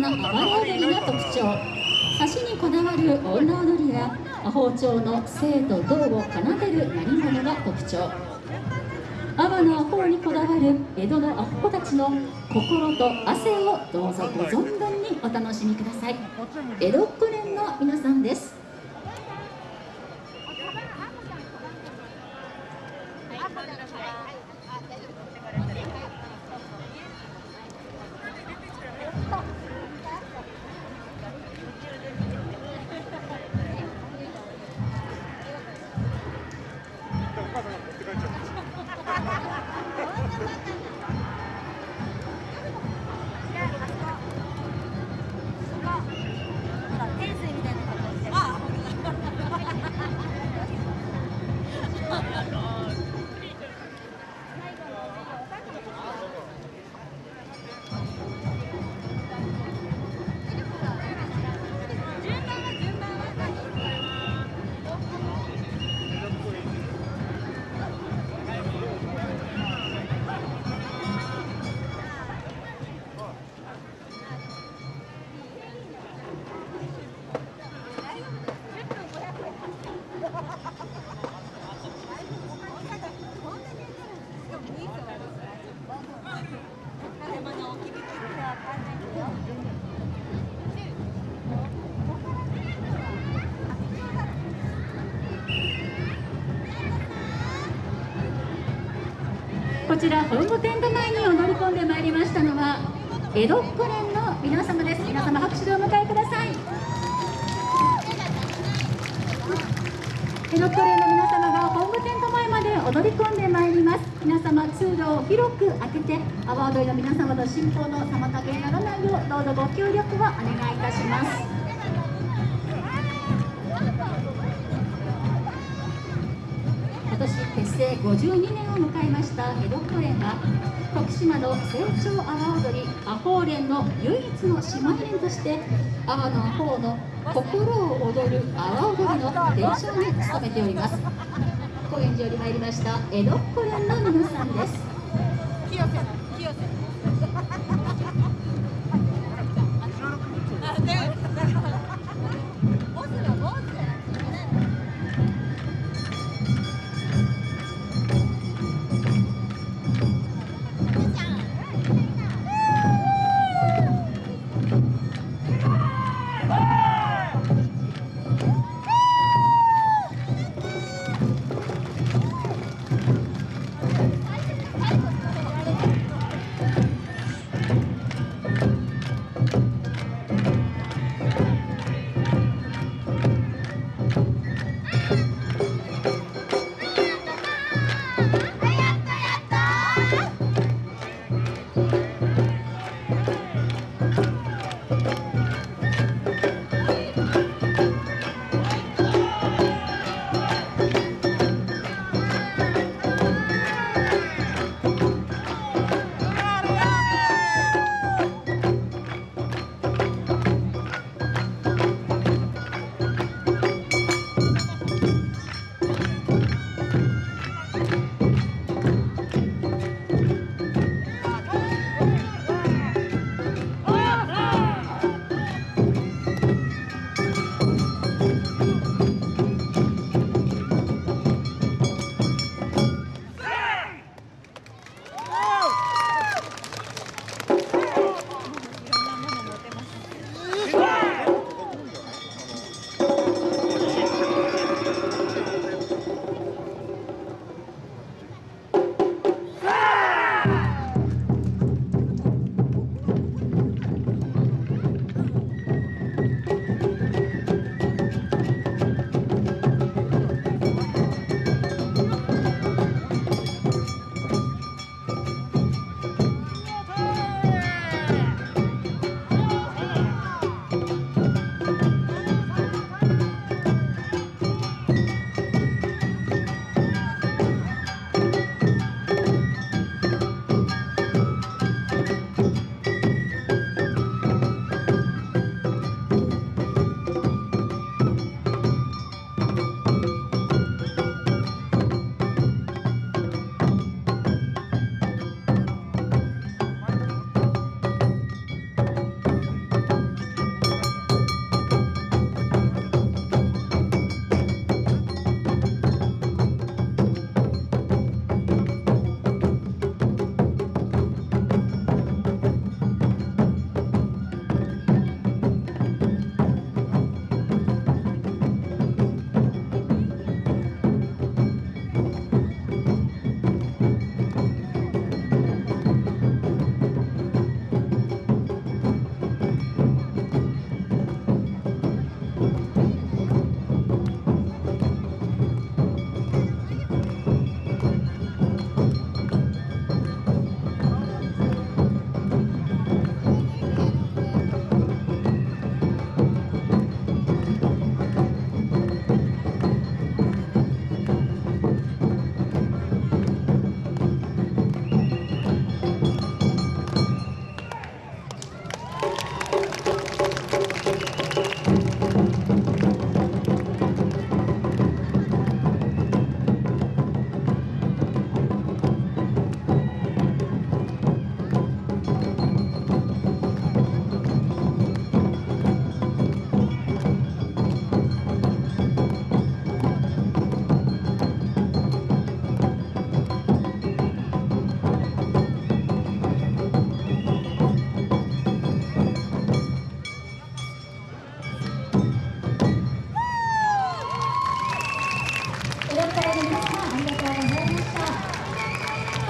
な暴れ踊りが特徴。差しにこだわる女踊りや包丁の生と銅を奏でる鳴り物が特徴。阿波のアホにこだわる江戸のアホたちの心と汗をどうぞご存分にお楽しみください。江戸っ子連の皆さんです。こちら本御殿の前に踊り込んでまいりましたのは江戸っ子連の皆様です。皆様拍手でお迎えください。江戸っ子連の皆様が本御殿の前まで踊り込んでまいります。皆様通路を広く開けて阿波踊りの皆様の進行の妨げにならないようどうぞご協力をお願いいたします。年結成52年を迎えました江戸っ子連は徳島の成長阿波踊り阿波連の唯一の姉妹連として阿波の阿波の心を踊る阿波踊りの伝承に努めております。高円寺より参りました江戸っ子連の皆さんです。清瀬清瀬。